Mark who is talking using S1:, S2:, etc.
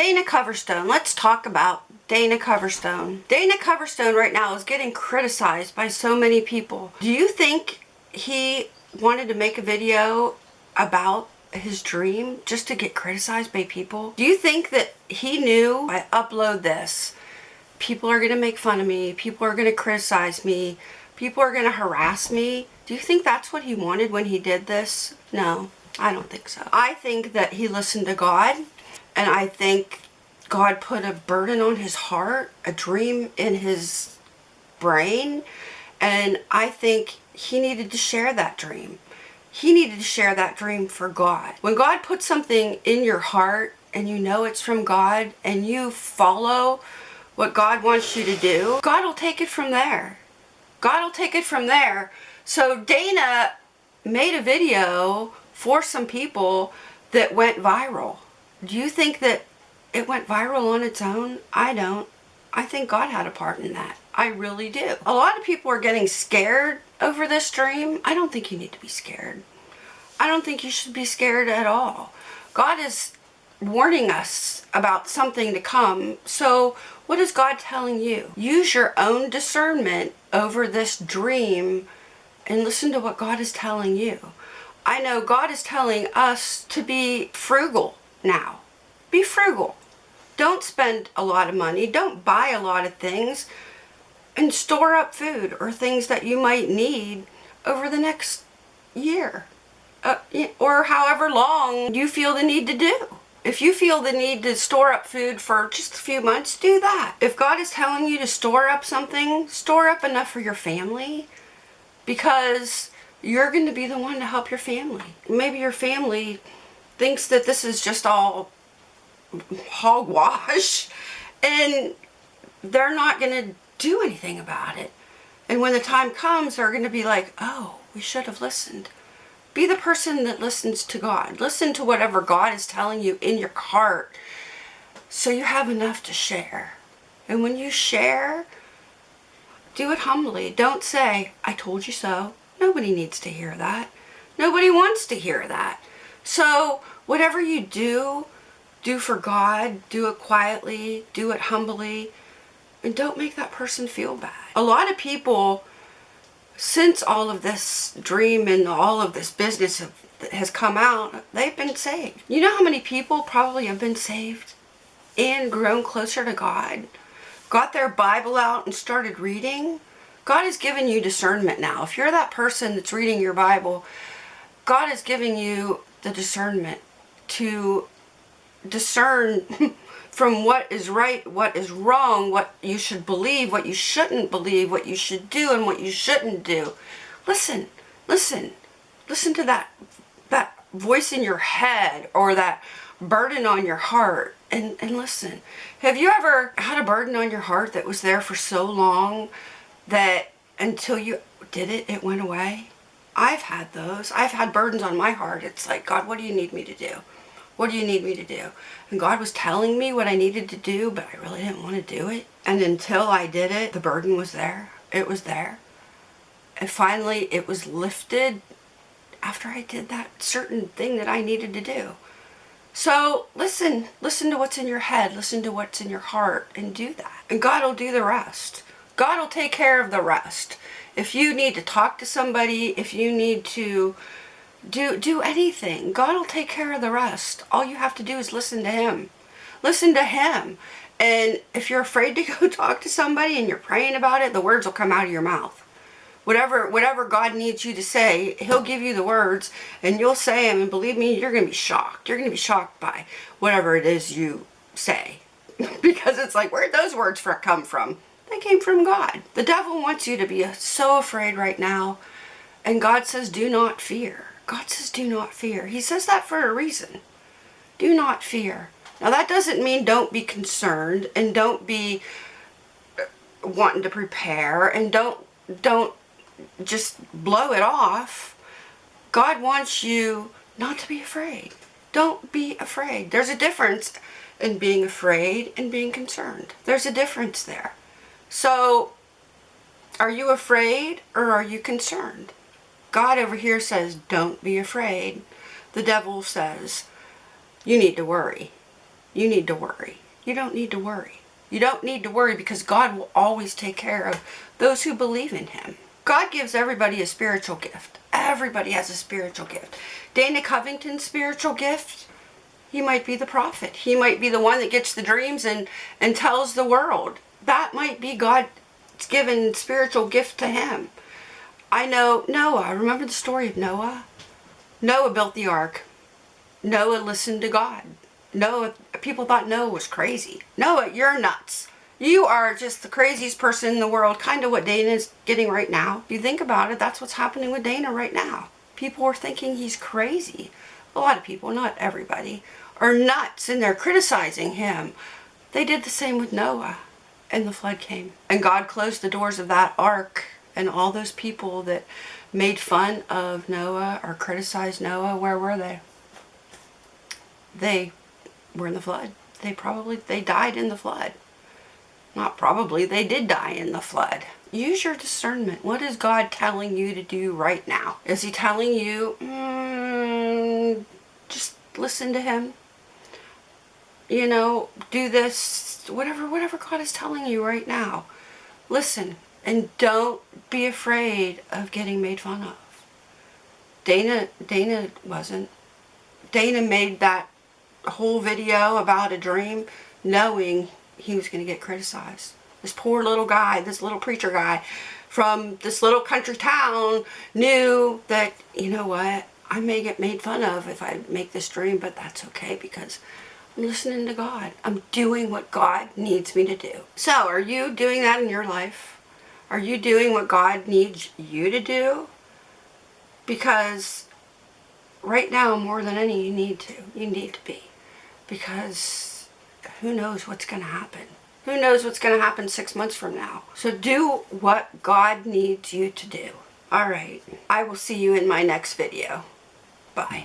S1: Dana Coverstone. Let's talk about Dana Coverstone. Dana Coverstone right now is getting criticized by so many people. Do you think he wanted to make a video about his dream just to get criticized by people? Do you think that he knew I upload this, people are going to make fun of me, people are going to criticize me, people are going to harass me? Do you think that's what he wanted when he did this? No, I don't think so. I think that he listened to God and I think God put a burden on his heart, a dream in his brain, and I think he needed to share that dream. He needed to share that dream for God. When God puts something in your heart and you know it's from God and you follow what God wants you to do, God will take it from there. God will take it from there. So Dana made a video for some people that went viral. Do you think that it went viral on its own? I don't. I think God had a part in that. I really do. A lot of people are getting scared over this dream. I don't think you need to be scared. I don't think you should be scared at all. God is warning us about something to come. So what is God telling you? Use your own discernment over this dream and listen to what God is telling you. I know God is telling us to be frugal now. Be frugal. Don't spend a lot of money. Don't buy a lot of things. And store up food or things that you might need over the next year. Uh, or however long you feel the need to do. If you feel the need to store up food for just a few months, do that. If God is telling you to store up something, store up enough for your family because you're going to be the one to help your family. Maybe your family thinks that this is just all hogwash and they're not going to do anything about it. And when the time comes, they're going to be like, oh, we should have listened. Be the person that listens to God. Listen to whatever God is telling you in your heart so you have enough to share. And when you share, do it humbly. Don't say, I told you so. Nobody needs to hear that. Nobody wants to hear that. So whatever you do, do for God, do it quietly, do it humbly, and don't make that person feel bad. A lot of people, since all of this dream and all of this business have, has come out, they've been saved. You know how many people probably have been saved and grown closer to God, got their Bible out and started reading? God has given you discernment now. If you're that person that's reading your Bible, God is giving you the discernment to discern from what is right, what is wrong, what you should believe, what you shouldn't believe, what you should do and what you shouldn't do. Listen, listen, listen to that, that voice in your head or that burden on your heart and, and listen. Have you ever had a burden on your heart that was there for so long that until you did it, it went away? I've had those. I've had burdens on my heart. It's like, God, what do you need me to do? What do you need me to do? And God was telling me what I needed to do, but I really didn't want to do it. And until I did it, the burden was there. It was there. And finally, it was lifted after I did that certain thing that I needed to do. So listen, listen to what's in your head, listen to what's in your heart, and do that. And God will do the rest. God will take care of the rest. If you need to talk to somebody, if you need to do, do anything. God will take care of the rest. All you have to do is listen to Him. Listen to Him. And if you're afraid to go talk to somebody and you're praying about it, the words will come out of your mouth. Whatever, whatever God needs you to say, He'll give you the words and you'll say them. And believe me, you're going to be shocked. You're going to be shocked by whatever it is you say. because it's like, where'd those words come from? They came from God. The devil wants you to be so afraid right now. And God says, do not fear. God says do not fear. He says that for a reason. Do not fear. Now that doesn't mean don't be concerned and don't be uh, wanting to prepare and don't don't just blow it off. God wants you not to be afraid. Don't be afraid. There's a difference in being afraid and being concerned. There's a difference there. So, are you afraid or are you concerned? God over here says, don't be afraid. The devil says, you need to worry. you need to worry. You don't need to worry. You don't need to worry because God will always take care of those who believe in Him. God gives everybody a spiritual gift. Everybody has a spiritual gift. Dana Covington's spiritual gift, he might be the prophet. He might be the one that gets the dreams and, and tells the world. That might be God's given spiritual gift to him. I know Noah. I remember the story of Noah? Noah built the ark. Noah listened to God. Noah, people thought Noah was crazy. Noah, you're nuts. You are just the craziest person in the world, kind of what Dana is getting right now. If you think about it, that's what's happening with Dana right now. People are thinking he's crazy. A lot of people, not everybody, are nuts and they're criticizing him. They did the same with Noah and the flood came. And God closed the doors of that ark and all those people that made fun of Noah or criticized Noah, where were they? They were in the flood. They probably, they died in the flood. Not probably, they did die in the flood. Use your discernment. What is God telling you to do right now? Is he telling you, mm, listen to him? You know, do this, whatever, whatever God is telling you right now. Listen, and don't be afraid of getting made fun of. Dana, Dana wasn't. Dana made that whole video about a dream knowing he was going to get criticized. This poor little guy, this little preacher guy from this little country town knew that, you know what, I may get made fun of if I make this dream, but that's okay because I'm listening to God. I'm doing what God needs me to do. So are you doing that in your life? Are you doing what God needs you to do? Because right now, more than any, you need to. You need to be. Because who knows what's going to happen. Who knows what's going to happen six months from now. So do what God needs you to do. All right. I will see you in my next video. Bye.